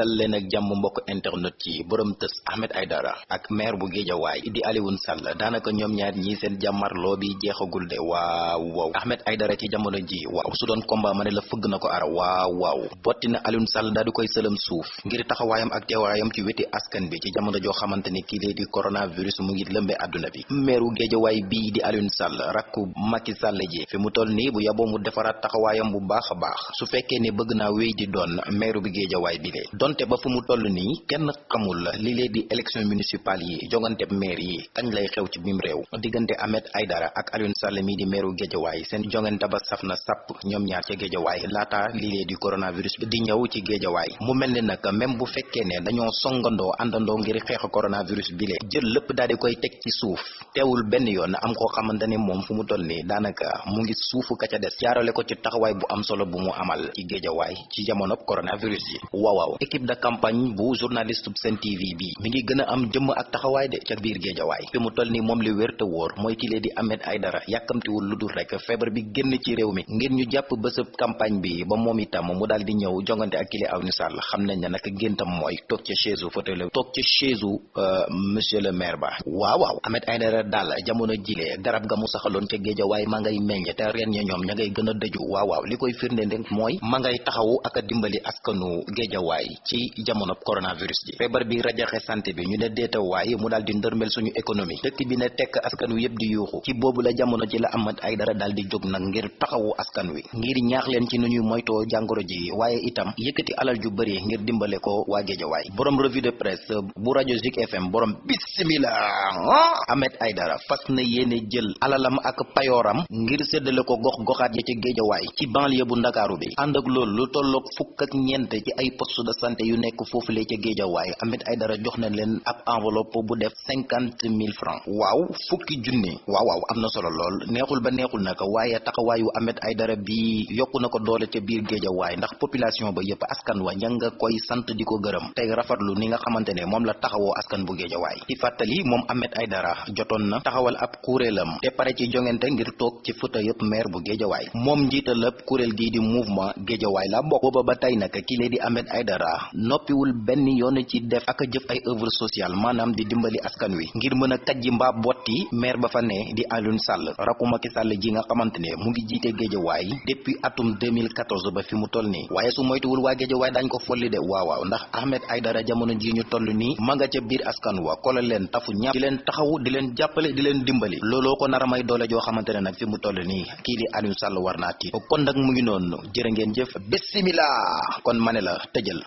dal leen ak jàmm mbokk internet yi borom tës Ahmed Aidara ak maire bu Géejawaay di Alioune Sall daanaka ñoom ñaar ñii seen jàmmarloo bi jeexagul de waaw waaw Ahmed Aidara ci jamono ji waaw su doon combat ma ne la fëgg na ko ara waaw waaw botti na Alioune Sall daal di koy sëlam suuf ngir taxawaayam ak teewaayam ci weti askan bi ci jamono joo xamante ni kii lee di coronavirus mu ngi lëmbe àdduna bi maire bu Géejawaay bii di Alioune Sall rakku Macky Sall ji fi mu toll nii bu yaboo mu defaraat taxawaayam bu baax a baax su fekkee ne bëgg naa wéy di doon maire bi Géejawaay bi lee donte ba fu mu toll nii kenn xamul li lee di élection municipale yi jongante maire yi kañ lay xew ci réew. Diggante Ahmed Aidara ak Alioune Sall mii di meeru Géejawaay seen jongante ba saf na sàpp ñoom ñaar ca Géejawaay laata li lee di coronavirus bi di ñëw ci Géejawaay mu mel ni nag même bu fekkee ne dañoo songandoo àndandoo ngir xeex coronavirus bi lee jël lépp daal di koy teg ci suuf. Teewul benn yoon am koo xamante ne moom fu mu toll nii daanaka mu ngi suufu ka ca des. Jaarale ko ci taxawaay bu am solo bu mu amal ci Géejawaay ci jamono coronavirus yi. Waaw équipe de campagne bu journaliste Sen TV bi. Mi ngi gën a am jëmm ak taxawaay de ca biir géejawaay. Fi mu toll nii moom li wér te wóor mooy kilee Ahmed Aidara yàkkamtiwul lu dul rek feebar bi génn ci réew mi. Ngir ñu jàpp bésëb campagne bi ba moom itam mu daal di ñëw jongante ak kile Alioune Sall. Xam nañ ne nag géntam mooy toog ca chaise fauteuil toog ca chaise u monsieur le maire ba. Waaw waaw. Ahmed Aidara daal jamono jile garab ga mu saxaloon ca géejawaay ma ngay meññ te reen ña ñoom ña ngay gën waaw waaw. Li koy firnde rek mooy ma ngay taxawu ak dimbali askanu géejawaay ci jamono coronavirus ji. Feebar bi rajaxe santé bi ñu ne déetawaay mu daal di ndërmel suñu économie. Dëkk bi ne tekk askan wi yëpp di yuuxu. Ci boobu la jamono ci la Ahmed Aidara daal di jóg nag ngir taxawu askan wi. Ngir ñaax leen ci nu ñuy moytoo jàngoro ji waaye itam yëkkati alal ju bëri ngir dimbale ko waa géejawaay. Borom revue de presse bu rajo Zik FM borom bismillah Ahmed Aidara fas na yéene jël alalam ak payooram ngir séddale ko gox goxaat ya ci géejawaay ci banlieue bu ndakaaru bi. Ànd ak loolu lu tolloog fukk ak ñeent ci ay poste de santé yu nekk foofu lee ca géejawaay Ahmed Aidara jox na leen ab enveloppe bu def cinquante mille francs. Waaw fukki junni. Waaw waaw am na solo lool. Neexul ba neexul naka waaye taxawaayu Ahmed Aidara bi yokku na ko doole ca biir géejawaay ndax population ba yëpp askan wa ña nga koy sant di ko gërëm. Tey rafetlu ni nga xamante ne moom la taxawoo askan bu géejawaay ci fàttali moom Ahmed Aidara jotoon na taxawal ab kuréelam te pare ci jongante ngir toog ci futa yëpp maire bu géejawaay moom njiital ab kuréel gii di mouvement géejawaay la bokk. Booba ba tey nag kii di Ahmed Aidara noppiwul benn yoon ci def ak jëf ay œuvre sociale maanaam di dimbali askan wi ngir mën a kajji botti maire ba fa ne di Alioune Sall rakku Macky Sall ji nga xamante ne mu ngi jiite géejawaay depuis atum 2014 ba fi mu toll nii waaye su moytuwul waa géejawaay dañ ko folli de waaw waaw ndax Ahmed Aidara jamono ji ñu toll nii ma nga ca biir askan wa kola leen tafu ñàpp di leen taxawu di leen jàppale di leen dimbali looloo ko nar a may doole joo xamante ne nag fi mu toll nii kii di Alioune Sall war kon nag mu ngi noonu jërë ngeen jëf bismillah kon ma ne la tëjal